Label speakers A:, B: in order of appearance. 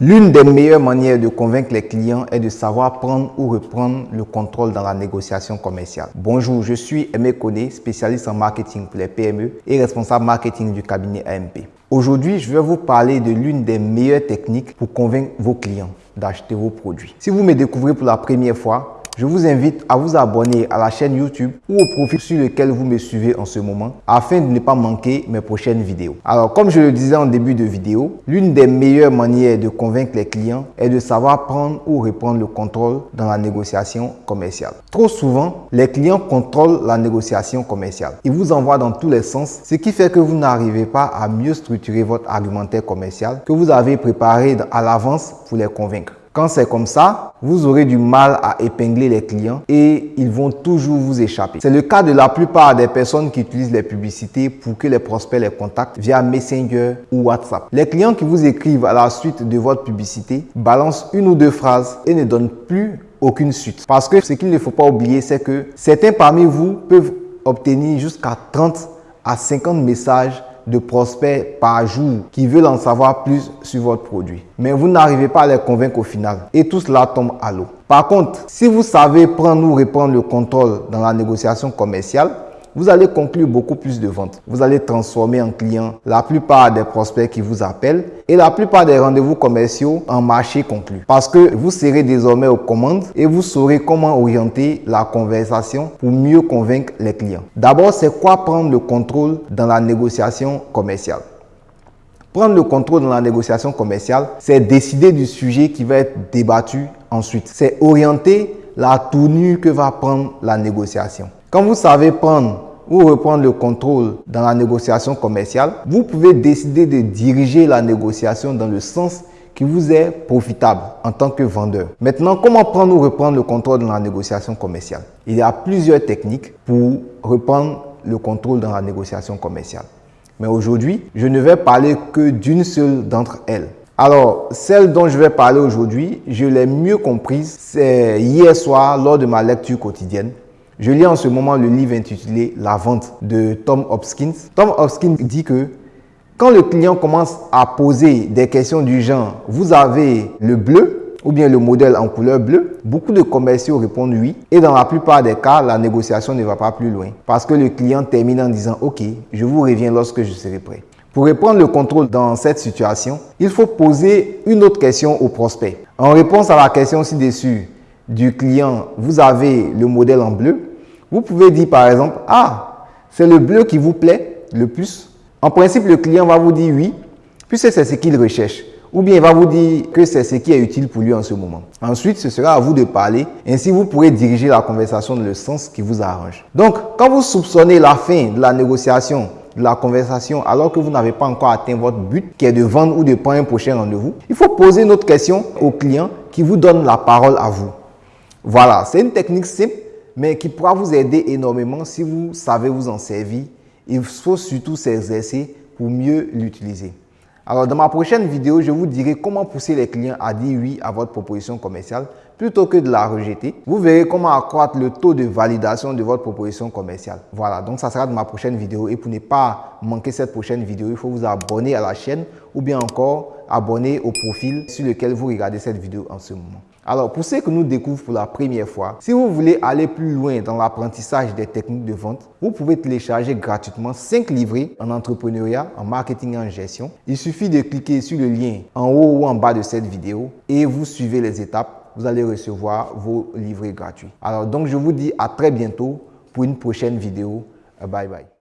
A: L'une des meilleures manières de convaincre les clients est de savoir prendre ou reprendre le contrôle dans la négociation commerciale. Bonjour, je suis Aimé Koné, spécialiste en marketing pour les PME et responsable marketing du cabinet AMP. Aujourd'hui, je vais vous parler de l'une des meilleures techniques pour convaincre vos clients d'acheter vos produits. Si vous me découvrez pour la première fois, je vous invite à vous abonner à la chaîne YouTube ou au profil sur lequel vous me suivez en ce moment afin de ne pas manquer mes prochaines vidéos. Alors, comme je le disais en début de vidéo, l'une des meilleures manières de convaincre les clients est de savoir prendre ou reprendre le contrôle dans la négociation commerciale. Trop souvent, les clients contrôlent la négociation commerciale. Ils vous envoient dans tous les sens, ce qui fait que vous n'arrivez pas à mieux structurer votre argumentaire commercial que vous avez préparé à l'avance pour les convaincre. Quand c'est comme ça, vous aurez du mal à épingler les clients et ils vont toujours vous échapper. C'est le cas de la plupart des personnes qui utilisent les publicités pour que les prospects les contactent via Messenger ou WhatsApp. Les clients qui vous écrivent à la suite de votre publicité balancent une ou deux phrases et ne donnent plus aucune suite. Parce que ce qu'il ne faut pas oublier, c'est que certains parmi vous peuvent obtenir jusqu'à 30 à 50 messages de prospects par jour qui veulent en savoir plus sur votre produit. Mais vous n'arrivez pas à les convaincre au final et tout cela tombe à l'eau. Par contre, si vous savez prendre ou reprendre le contrôle dans la négociation commerciale, vous allez conclure beaucoup plus de ventes. Vous allez transformer en client la plupart des prospects qui vous appellent et la plupart des rendez-vous commerciaux en marché conclu. Parce que vous serez désormais aux commandes et vous saurez comment orienter la conversation pour mieux convaincre les clients. D'abord, c'est quoi prendre le contrôle dans la négociation commerciale? Prendre le contrôle dans la négociation commerciale, c'est décider du sujet qui va être débattu ensuite. C'est orienter la tournure que va prendre la négociation. Quand vous savez prendre ou reprendre le contrôle dans la négociation commerciale, vous pouvez décider de diriger la négociation dans le sens qui vous est profitable en tant que vendeur. Maintenant, comment prendre ou reprendre le contrôle dans la négociation commerciale? Il y a plusieurs techniques pour reprendre le contrôle dans la négociation commerciale. Mais aujourd'hui, je ne vais parler que d'une seule d'entre elles. Alors, celle dont je vais parler aujourd'hui, je l'ai mieux comprise, c'est hier soir lors de ma lecture quotidienne. Je lis en ce moment le livre intitulé La vente de Tom Hopkins. Tom Hopkins dit que quand le client commence à poser des questions du genre « vous avez le bleu ?» ou bien le modèle en couleur bleue, beaucoup de commerciaux répondent oui et dans la plupart des cas, la négociation ne va pas plus loin parce que le client termine en disant « ok, je vous reviens lorsque je serai prêt ». Pour reprendre le contrôle dans cette situation, il faut poser une autre question au prospect. En réponse à la question ci-dessus, du client, vous avez le modèle en bleu, vous pouvez dire par exemple, ah, c'est le bleu qui vous plaît le plus. En principe, le client va vous dire oui, puisque c'est ce qu'il recherche. Ou bien il va vous dire que c'est ce qui est utile pour lui en ce moment. Ensuite, ce sera à vous de parler. Ainsi, vous pourrez diriger la conversation dans le sens qui vous arrange. Donc, quand vous soupçonnez la fin de la négociation, de la conversation, alors que vous n'avez pas encore atteint votre but, qui est de vendre ou de prendre un prochain rendez-vous, il faut poser une autre question au client qui vous donne la parole à vous. Voilà, c'est une technique simple, mais qui pourra vous aider énormément si vous savez vous en servir. Il faut surtout s'exercer pour mieux l'utiliser. Alors, dans ma prochaine vidéo, je vous dirai comment pousser les clients à dire oui à votre proposition commerciale plutôt que de la rejeter. Vous verrez comment accroître le taux de validation de votre proposition commerciale. Voilà, donc ça sera dans ma prochaine vidéo. Et pour ne pas manquer cette prochaine vidéo, il faut vous abonner à la chaîne ou bien encore abonner au profil sur lequel vous regardez cette vidéo en ce moment. Alors, pour ceux que nous découvrent pour la première fois, si vous voulez aller plus loin dans l'apprentissage des techniques de vente, vous pouvez télécharger gratuitement 5 livrets en entrepreneuriat, en marketing et en gestion. Il suffit de cliquer sur le lien en haut ou en bas de cette vidéo et vous suivez les étapes. Vous allez recevoir vos livrets gratuits. Alors, donc, je vous dis à très bientôt pour une prochaine vidéo. Bye bye.